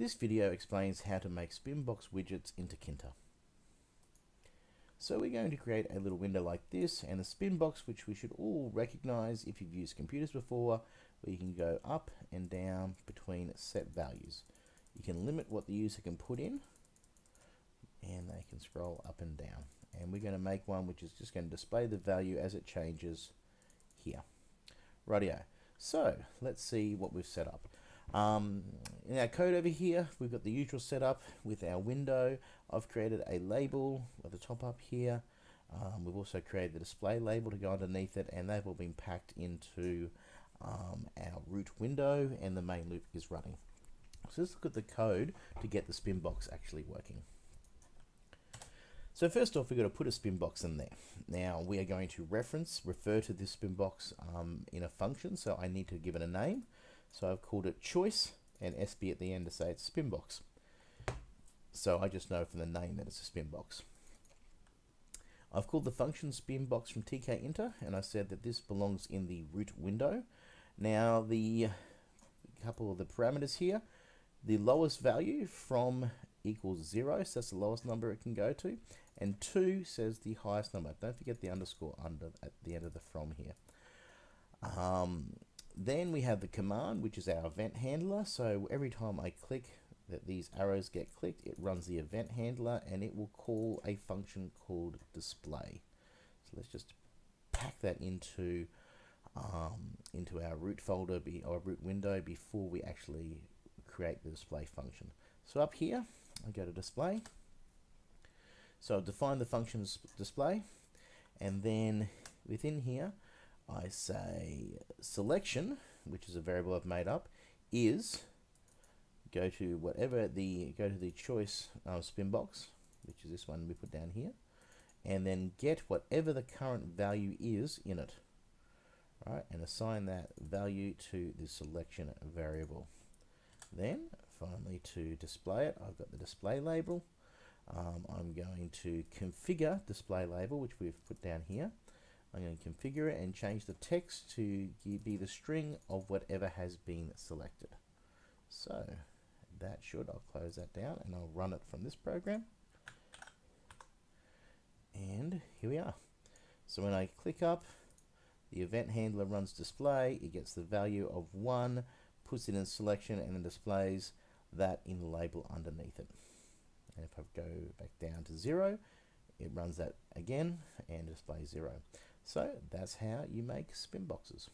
This video explains how to make Spinbox widgets in Tkinter. So we're going to create a little window like this and a Spinbox which we should all recognize if you've used computers before where you can go up and down between set values. You can limit what the user can put in and they can scroll up and down and we're going to make one which is just going to display the value as it changes here. Rightio. So let's see what we've set up. Um, in our code over here, we've got the usual setup with our window. I've created a label at the top up here. Um, we've also created the display label to go underneath it, and they've all been packed into um, our root window, and the main loop is running. So let's look at the code to get the spin box actually working. So first off, we've got to put a spin box in there. Now we are going to reference, refer to this spin box um, in a function, so I need to give it a name. So I've called it choice and SB at the end to say it's spin box. So I just know from the name that it's a spin box. I've called the function spin box from tkinter and I said that this belongs in the root window. Now the couple of the parameters here, the lowest value from equals zero, so that's the lowest number it can go to, and two says the highest number. Don't forget the underscore under at the end of the from here. Um, then we have the command, which is our event handler. So every time I click that these arrows get clicked, it runs the event handler and it will call a function called display. So let's just pack that into um, into our root folder, be, or root window before we actually create the display function. So up here, I go to display. So I define the function's display, and then within here, I say selection, which is a variable I've made up, is go to whatever the go to the choice uh, spin box, which is this one we put down here, and then get whatever the current value is in it. Right, and assign that value to the selection variable. Then finally to display it, I've got the display label. Um, I'm going to configure display label, which we've put down here. I'm going to configure it and change the text to be the string of whatever has been selected. So that should, I'll close that down and I'll run it from this program. And here we are. So when I click up, the event handler runs display, it gets the value of 1, puts it in selection and then displays that in the label underneath it. And if I go back down to 0, it runs that again and displays 0. So that's how you make spin boxes.